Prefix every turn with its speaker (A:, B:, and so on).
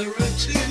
A: Sarah too.